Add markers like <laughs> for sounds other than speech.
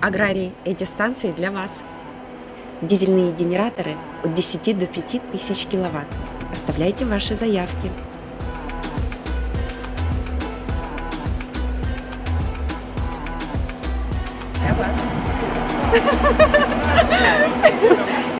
Аграрии, эти станции для вас. Дизельные генераторы от 10 до 5 тысяч киловатт. Оставляйте ваши заявки. Для <laughs> вас.